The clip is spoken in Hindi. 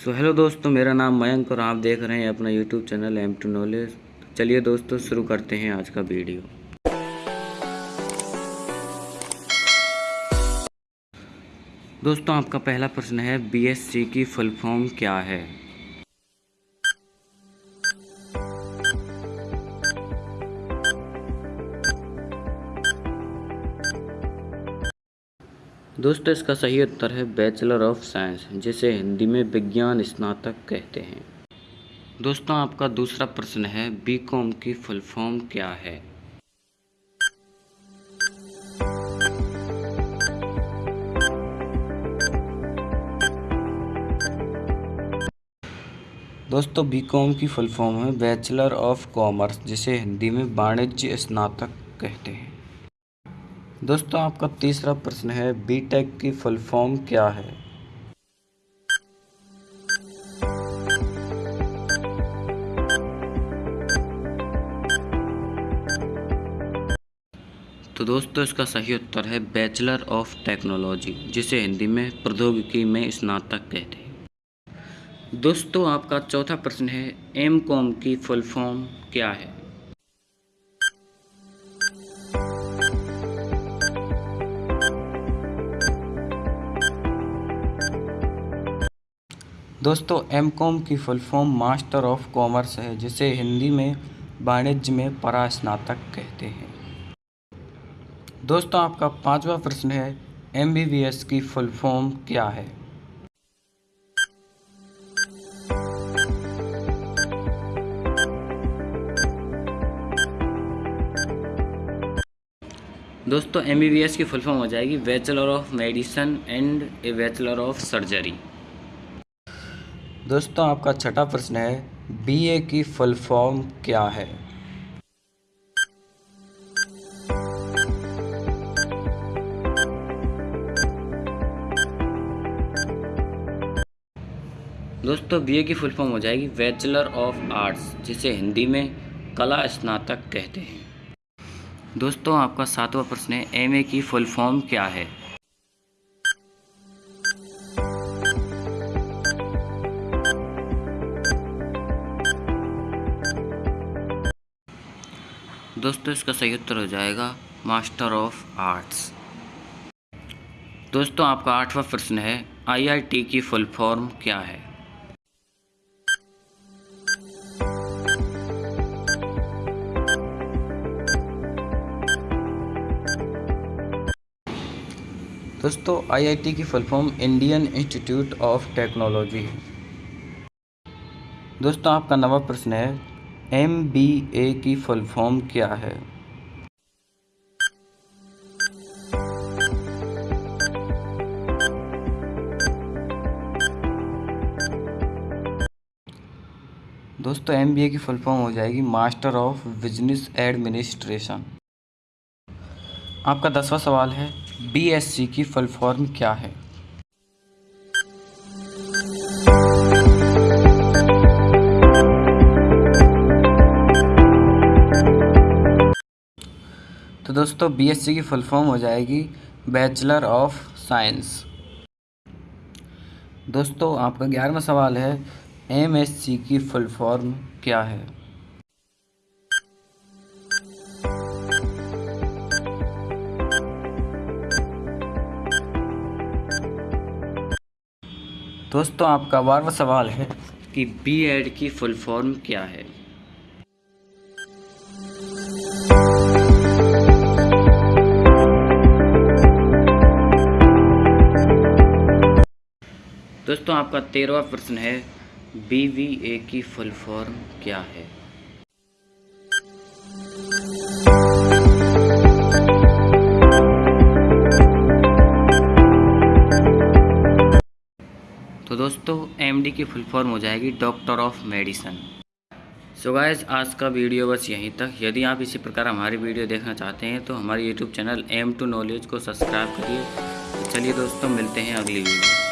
सो हेलो दोस्तों, मेरा नाम मयंक और आप देख रहे हैं अपना YouTube channel M two knowledge चलिए दोस्तों, शुरू करते हैं आज का वीडियो। दोस्तों, आपका पहला प्रश्न है बीएससी की फुल फॉर्म क्या है? दोस्तों, इसका सही उत्तर है बैचलर ऑफ़ साइंस जिसे हिंदी में विज्ञान स्नातक कहते हैं। दोस्तों, आपका दूसरा प्रश्न है बी कॉम की फुल फॉर्म क्या है? दोस्तों बी कॉम की फुल फॉर्म है बैचलर ऑफ़ कॉमर्स जिसे हिंदी में वाणिज्य स्नातक कहते हैं। दोस्तों, आपका तीसरा प्रश्न है बीटेक की फुल फॉर्म क्या है? तो दोस्तों, इसका सही उत्तर है बैचलर ऑफ़ टेक्नोलॉजी जिसे हिंदी में प्रौद्योगिकी में स्नातक कहते हैं। दोस्तों, आपका चौथा प्रश्न है एम कॉम की फुल फॉर्म क्या है? दोस्तों एम कॉम की full form master of commerce है, जिसे हिंदी में वाणिज्य में परास्नातक कहते हैं। दोस्तों, आपका पांचवा प्रश्न है एम बी बी एस की फुल फॉर्म क्या है? दोस्तों एम बी बी एस की फुल फॉर्म हो जाएगी bachelor of medicine and a bachelor of surgery दोस्तों, आपका छठा प्रश्न है बीए की फुल फॉर्म क्या है? दोस्तों बीए की फुल फॉर्म हो जाएगी बैचलर ऑफ़ आर्ट्स, जिसे हिंदी में कला स्नातक कहते हैं। दोस्तों, आपका सातवां प्रश्न है एमए की फुल फॉर्म क्या है? दोस्तों, इसका सही उत्तर हो जाएगा मास्टर ऑफ़ आर्ट्स दोस्तों, आपका आठवां प्रश्न है आईआईटी की फुल फॉर्म क्या है? दोस्तों आईआईटी की full form Indian institute of technology है दोस्तों, आपका नवा प्रश्न है एम बी ए की फुल फॉर्म क्या है? दोस्तों, एम बी ए की फुल फॉर्म हो जाएगी मास्टर ऑफ़ बिज़नेस एडमिनिस्ट्रेशन। आपका दसवां सवाल है, बी एस सी की फुल फॉर्म क्या है? तो दोस्तों बीएससी की फुल फॉर्म हो जाएगी बैचलर ऑफ़ साइंस दोस्तों, आपका ग्यारहवा सवाल है एमएससी की फुल फॉर्म क्या है? दोस्तों, आपका बारहवा सवाल है कि बीएड की फुल फॉर्म क्या है? दोस्तों, आपका तेरहवा प्रश्न है बी वी ए की फुल फॉर्म क्या है? तो दोस्तों एम डी की फुल फॉर्म हो जाएगी doctor of medicine so guys आज का वीडियो बस यहीं तक। यदि आप इसी प्रकार हमारी वीडियो देखना चाहते हैं तो हमारे YouTube channel M two knowledge को सब्सक्राइब करिए। चलिए दोस्तों, मिलते हैं अगली वीडियो